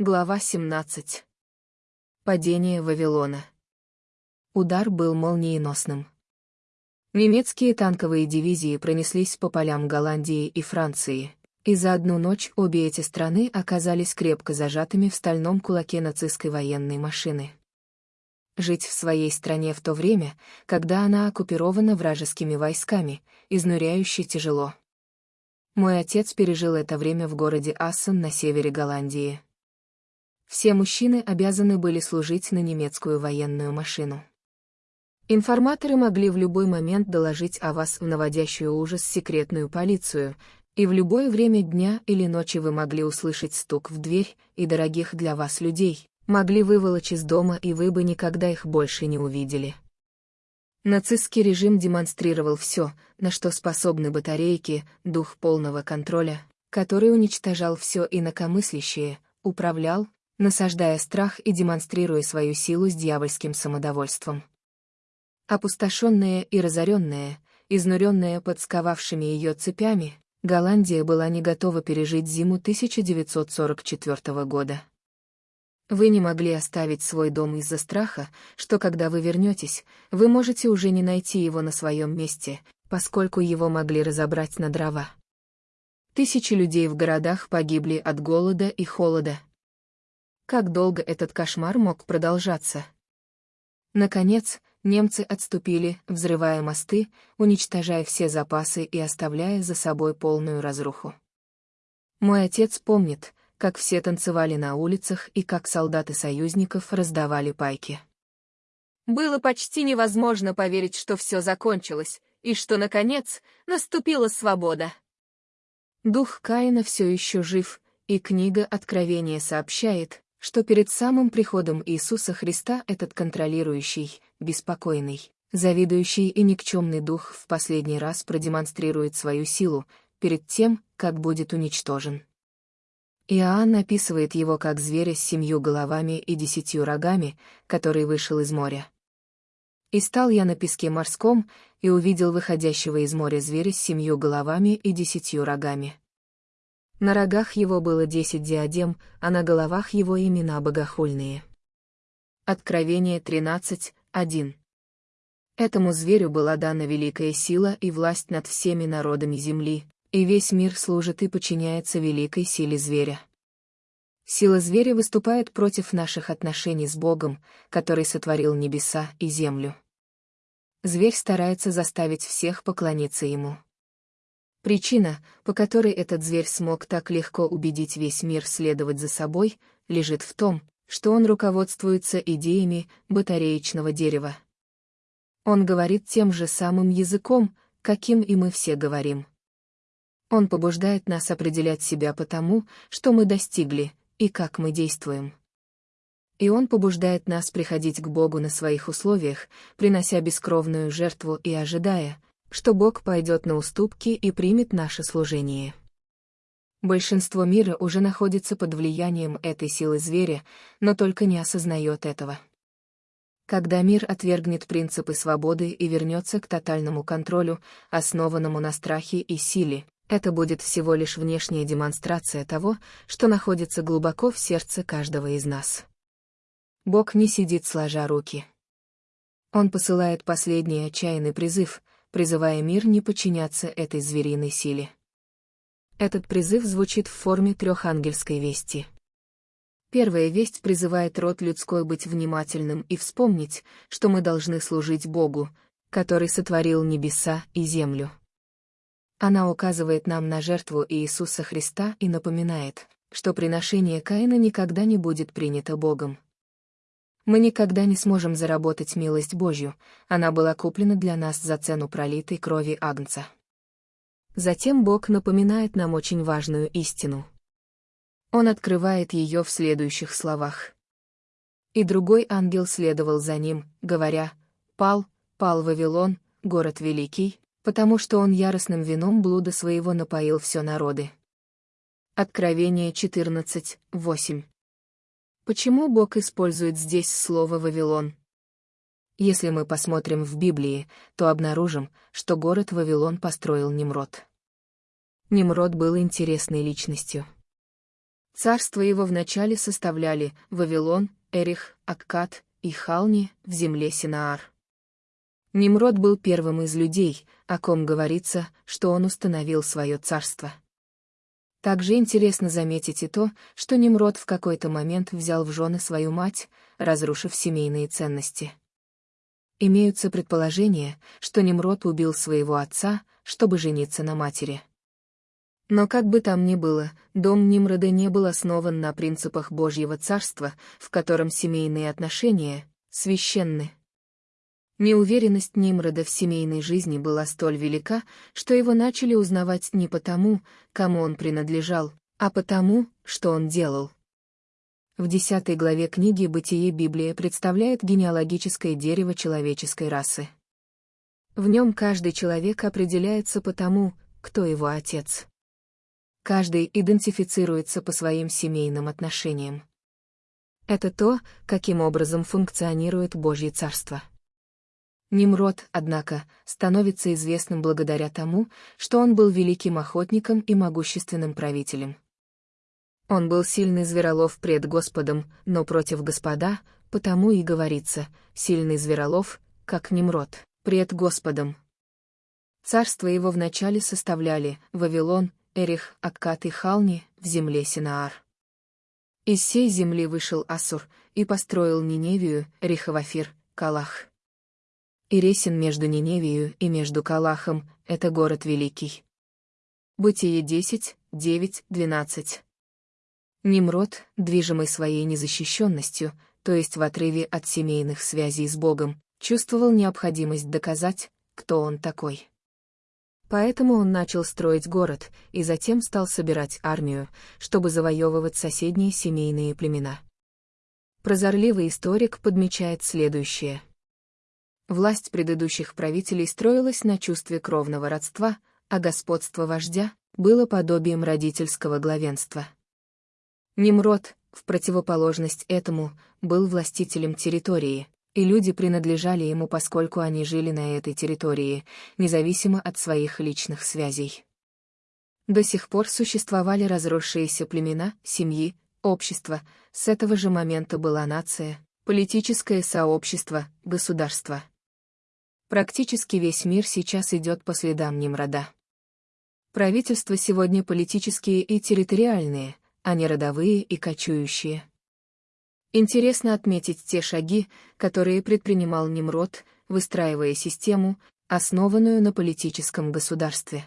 Глава 17. Падение Вавилона. Удар был молниеносным. Немецкие танковые дивизии пронеслись по полям Голландии и Франции, и за одну ночь обе эти страны оказались крепко зажатыми в стальном кулаке нацистской военной машины. Жить в своей стране в то время, когда она оккупирована вражескими войсками, изнуряюще тяжело. Мой отец пережил это время в городе Ассен на севере Голландии. Все мужчины обязаны были служить на немецкую военную машину. Информаторы могли в любой момент доложить о вас в наводящую ужас секретную полицию, и в любое время дня или ночи вы могли услышать стук в дверь и дорогих для вас людей, могли выволочь из дома и вы бы никогда их больше не увидели. Нацистский режим демонстрировал все, на что способны батарейки, дух полного контроля, который уничтожал все инакомыслящее, управлял, насаждая страх и демонстрируя свою силу с дьявольским самодовольством. Опустошенная и разоренная, изнуренная под сковавшими ее цепями, Голландия была не готова пережить зиму 1944 года. Вы не могли оставить свой дом из-за страха, что когда вы вернетесь, вы можете уже не найти его на своем месте, поскольку его могли разобрать на дрова. Тысячи людей в городах погибли от голода и холода, как долго этот кошмар мог продолжаться? Наконец, немцы отступили, взрывая мосты, уничтожая все запасы и оставляя за собой полную разруху. Мой отец помнит, как все танцевали на улицах и как солдаты союзников раздавали пайки. Было почти невозможно поверить, что все закончилось, и что, наконец, наступила свобода. Дух Каина все еще жив, и книга Откровения сообщает, что перед самым приходом Иисуса Христа этот контролирующий, беспокойный, завидующий и никчемный дух в последний раз продемонстрирует свою силу, перед тем, как будет уничтожен. Иоанн описывает его как зверя с семью головами и десятью рогами, который вышел из моря. «И стал я на песке морском, и увидел выходящего из моря зверя с семью головами и десятью рогами. На рогах его было десять диадем, а на головах его имена богохульные. Откровение 13.1 Этому зверю была дана великая сила и власть над всеми народами земли, и весь мир служит и подчиняется великой силе зверя. Сила зверя выступает против наших отношений с Богом, который сотворил небеса и землю. Зверь старается заставить всех поклониться ему. Причина, по которой этот зверь смог так легко убедить весь мир следовать за собой, лежит в том, что он руководствуется идеями батареечного дерева. Он говорит тем же самым языком, каким и мы все говорим. Он побуждает нас определять себя по тому, что мы достигли, и как мы действуем. И он побуждает нас приходить к Богу на своих условиях, принося бескровную жертву и ожидая, что Бог пойдет на уступки и примет наше служение. Большинство мира уже находится под влиянием этой силы зверя, но только не осознает этого. Когда мир отвергнет принципы свободы и вернется к тотальному контролю, основанному на страхе и силе, это будет всего лишь внешняя демонстрация того, что находится глубоко в сердце каждого из нас. Бог не сидит сложа руки. Он посылает последний отчаянный призыв, призывая мир не подчиняться этой звериной силе. Этот призыв звучит в форме трехангельской вести. Первая весть призывает род людской быть внимательным и вспомнить, что мы должны служить Богу, который сотворил небеса и землю. Она указывает нам на жертву Иисуса Христа и напоминает, что приношение Каина никогда не будет принято Богом. Мы никогда не сможем заработать милость Божью, она была куплена для нас за цену пролитой крови Агнца. Затем Бог напоминает нам очень важную истину. Он открывает ее в следующих словах. И другой ангел следовал за ним, говоря, «Пал, пал Вавилон, город великий, потому что он яростным вином блуда своего напоил все народы». Откровение 14, 8. Почему Бог использует здесь слово «Вавилон»? Если мы посмотрим в Библии, то обнаружим, что город Вавилон построил Немрод. Немрод был интересной личностью. Царство его вначале составляли Вавилон, Эрих, Аккад и Хални в земле Синаар. Nimрод был первым из людей, о ком говорится, что он установил свое царство. Также интересно заметить и то, что Nimрод в какой-то момент взял в жены свою мать, разрушив семейные ценности. Имеются предположения, что Nimрод убил своего отца, чтобы жениться на матери. Но как бы там ни было, дом Нимрода не был основан на принципах Божьего царства, в котором семейные отношения священны. Неуверенность Нимрода в семейной жизни была столь велика, что его начали узнавать не потому, кому он принадлежал, а потому, что он делал. В десятой главе книги «Бытие» Библия представляет генеалогическое дерево человеческой расы. В нем каждый человек определяется по тому, кто его отец. Каждый идентифицируется по своим семейным отношениям. Это то, каким образом функционирует Божье Царство. Nimрод, однако, становится известным благодаря тому, что он был великим охотником и могущественным правителем. Он был сильный зверолов пред Господом, но против Господа, потому и говорится, сильный зверолов, как Nimрод, пред Господом. Царство его вначале составляли Вавилон, Эрих, Аккат и Хални в земле Синаар. Из сей земли вышел Асур и построил Ниневию, Рихавафир, Калах. И Ресин между Ниневию и между Калахом — это город великий. Бытие 10, 9, 12. Nimрод, движимый своей незащищенностью, то есть в отрыве от семейных связей с Богом, чувствовал необходимость доказать, кто он такой. Поэтому он начал строить город и затем стал собирать армию, чтобы завоевывать соседние семейные племена. Прозорливый историк подмечает следующее. Власть предыдущих правителей строилась на чувстве кровного родства, а господство вождя было подобием родительского главенства. Немрод, в противоположность этому, был властителем территории, и люди принадлежали ему, поскольку они жили на этой территории, независимо от своих личных связей. До сих пор существовали разросшиеся племена, семьи, общества, с этого же момента была нация, политическое сообщество, государство. Практически весь мир сейчас идет по следам Нимрода. Правительства сегодня политические и территориальные, а не родовые и кочующие. Интересно отметить те шаги, которые предпринимал Немрод, выстраивая систему, основанную на политическом государстве.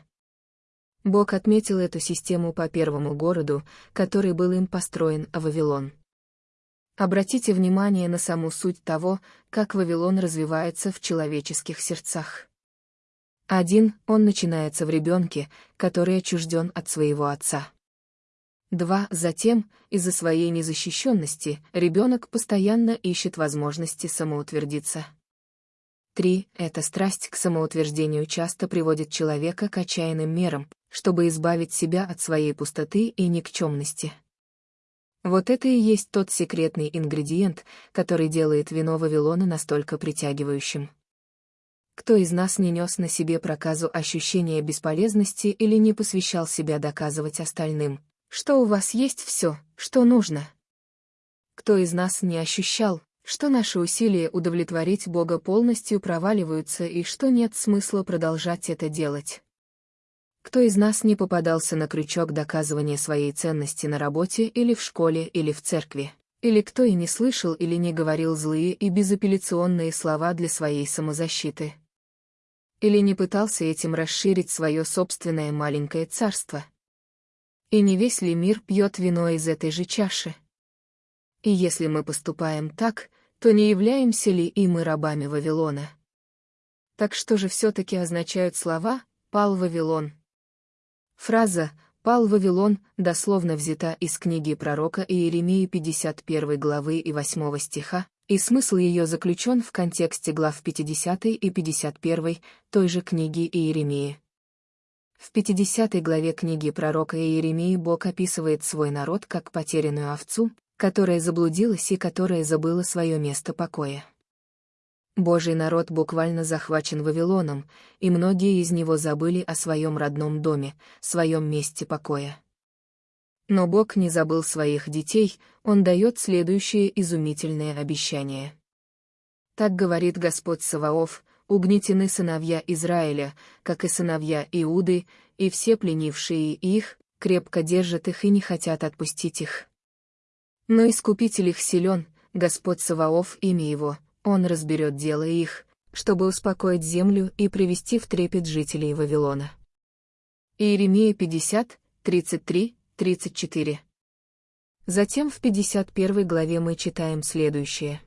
Бог отметил эту систему по первому городу, который был им построен, Вавилон. Обратите внимание на саму суть того, как Вавилон развивается в человеческих сердцах. Один, он начинается в ребенке, который отчужден от своего отца. Два. Затем, из-за своей незащищенности, ребенок постоянно ищет возможности самоутвердиться. Три. Эта страсть к самоутверждению часто приводит человека к отчаянным мерам, чтобы избавить себя от своей пустоты и никчемности. Вот это и есть тот секретный ингредиент, который делает вино Вавилона настолько притягивающим. Кто из нас не нес на себе проказу ощущения бесполезности или не посвящал себя доказывать остальным, что у вас есть все, что нужно. Кто из нас не ощущал, что наши усилия удовлетворить Бога полностью проваливаются и что нет смысла продолжать это делать? Кто из нас не попадался на крючок доказывания своей ценности на работе или в школе или в церкви? Или кто и не слышал или не говорил злые и безапелляционные слова для своей самозащиты? Или не пытался этим расширить свое собственное маленькое царство? И не весь ли мир пьет вино из этой же чаши? И если мы поступаем так, то не являемся ли и мы рабами Вавилона? Так что же все-таки означают слова «пал Вавилон»? Фраза «пал Вавилон» дословно взята из книги пророка Иеремии 51 главы и 8 стиха, и смысл ее заключен в контексте глав 50 и 51 той же книги Иеремии. В 50 главе книги пророка Иеремии Бог описывает свой народ как потерянную овцу, которая заблудилась и которая забыла свое место покоя. Божий народ буквально захвачен Вавилоном, и многие из него забыли о своем родном доме, своем месте покоя. Но Бог не забыл своих детей, Он дает следующее изумительное обещание. Так говорит Господь Саваоф, угнетены сыновья Израиля, как и сыновья Иуды, и все пленившие их, крепко держат их и не хотят отпустить их. Но Искупитель их силен, Господь Саваоф имя его, Он разберет дело их, чтобы успокоить землю и привести в трепет жителей Вавилона. Иеремия 50, 33, 34. Затем в 51 главе мы читаем следующее.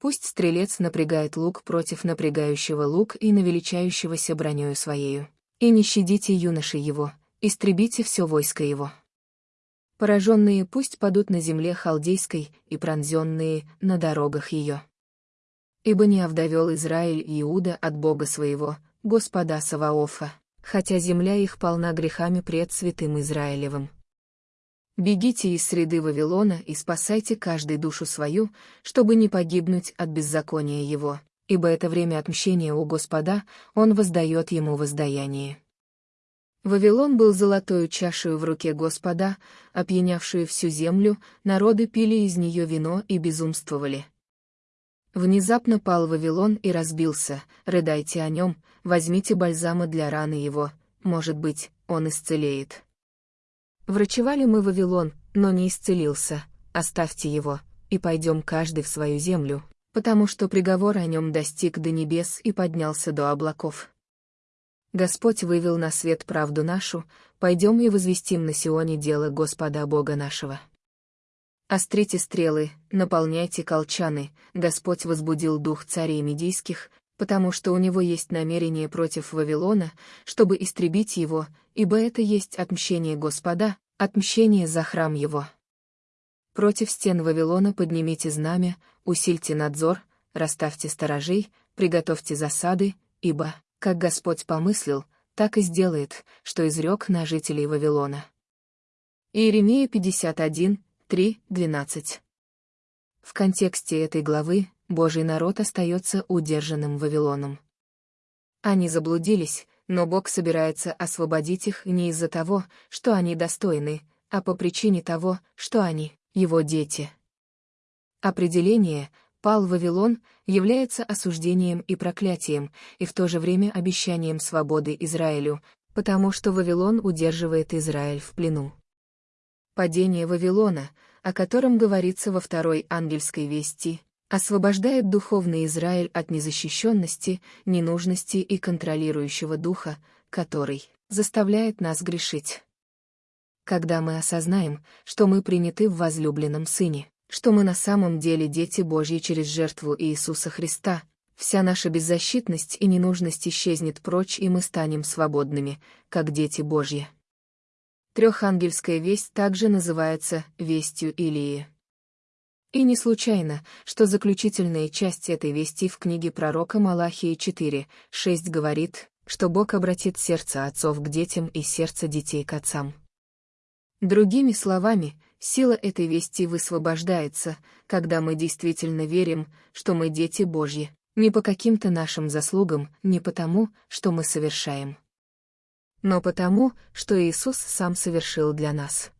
Пусть стрелец напрягает лук против напрягающего лук и навеличающегося бронёю своею. И не щадите юноши его, истребите все войско его. Пораженные пусть падут на земле халдейской и пронзенные на дорогах ее. Ибо не овдовел Израиль Иуда от Бога своего, Господа Саваофа, хотя земля их полна грехами пред святым Израилевым. Бегите из среды Вавилона и спасайте каждой душу свою, чтобы не погибнуть от беззакония его, ибо это время отмщения у Господа, он воздает ему воздаяние. Вавилон был золотою чашею в руке Господа, опьянявшую всю землю, народы пили из нее вино и безумствовали. Внезапно пал Вавилон и разбился, рыдайте о нем, возьмите бальзама для раны его, может быть, он исцелеет. Врачевали мы Вавилон, но не исцелился, оставьте его, и пойдем каждый в свою землю, потому что приговор о нем достиг до небес и поднялся до облаков. Господь вывел на свет правду нашу, пойдем и возвестим на Сионе дело Господа Бога нашего. Острите стрелы, наполняйте колчаны, Господь возбудил дух царей медийских, потому что у него есть намерение против Вавилона, чтобы истребить его, ибо это есть отмщение Господа, отмщение за храм его. Против стен Вавилона поднимите знамя, усильте надзор, расставьте сторожей, приготовьте засады, ибо, как Господь помыслил, так и сделает, что изрек на жителей Вавилона. Иеремия 51, 3, 12. В контексте этой главы Божий народ остается удержанным Вавилоном. Они заблудились, но Бог собирается освободить их не из-за того, что они достойны, а по причине того, что они — его дети. Определение «пал Вавилон» является осуждением и проклятием, и в то же время обещанием свободы Израилю, потому что Вавилон удерживает Израиль в плену. Падение Вавилона, о котором говорится во второй ангельской вести, освобождает духовный Израиль от незащищенности, ненужности и контролирующего духа, который заставляет нас грешить. Когда мы осознаем, что мы приняты в возлюбленном Сыне, что мы на самом деле дети Божьи через жертву Иисуса Христа, вся наша беззащитность и ненужность исчезнет прочь, и мы станем свободными, как дети Божьи. Трехангельская весть также называется «вестью Илии». И не случайно, что заключительная часть этой вести в книге пророка Малахии 4, 6 говорит, что Бог обратит сердце отцов к детям и сердце детей к отцам. Другими словами, сила этой вести высвобождается, когда мы действительно верим, что мы дети Божьи, не по каким-то нашим заслугам, не потому, что мы совершаем, но потому, что Иисус сам совершил для нас.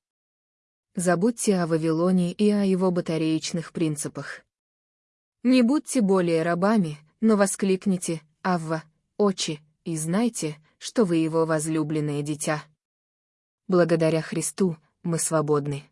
Забудьте о Вавилоне и о его батареечных принципах. Не будьте более рабами, но воскликните «Авва, очи», и знайте, что вы его возлюбленное дитя. Благодаря Христу мы свободны.